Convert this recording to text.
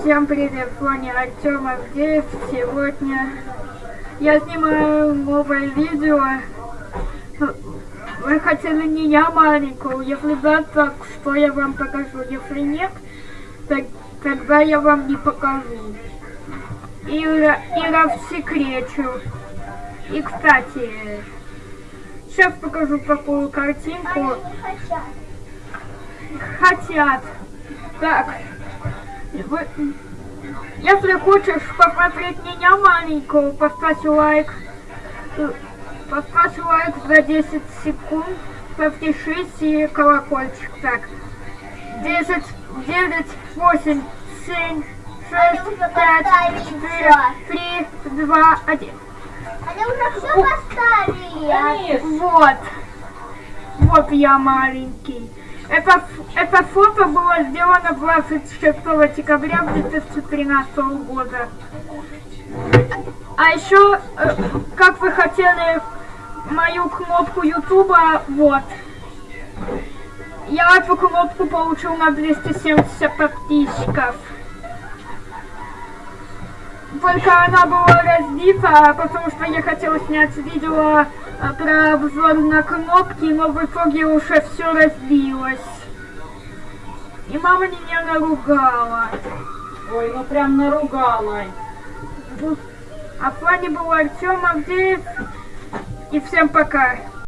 Всем привет, с вами Артем Авдеев. Сегодня я снимаю новое видео. Вы хотели меня маленькую, если да, так что я вам покажу. Если нет, так, тогда я вам не покажу. И, и рассекречу. И, кстати, сейчас покажу такую картинку. Не хотят. Так, если хочешь посмотреть меня маленькую, поставь лайк. Э, Поставь лайк за 10 секунд, подпишись и колокольчик. Так, 10, 9, 8, 7, 6, уже 5, поставили 4, 3, 2, 1. Они уже все поставили. Вот. Вот я маленький. Это, ф- это фото было сделано 26 декабря 2013 года. А еще, э, как вы хотели мою кнопку Ютуба, вот. Я эту кнопку получил на 270 подписчиков. Только она была разбита, потому что я хотела снять видео а, про обзор на кнопки, но в итоге уже все разбилось. И мама меня наругала. Ой, ну прям наругала. А с вами был Артем Авдеев. И всем пока.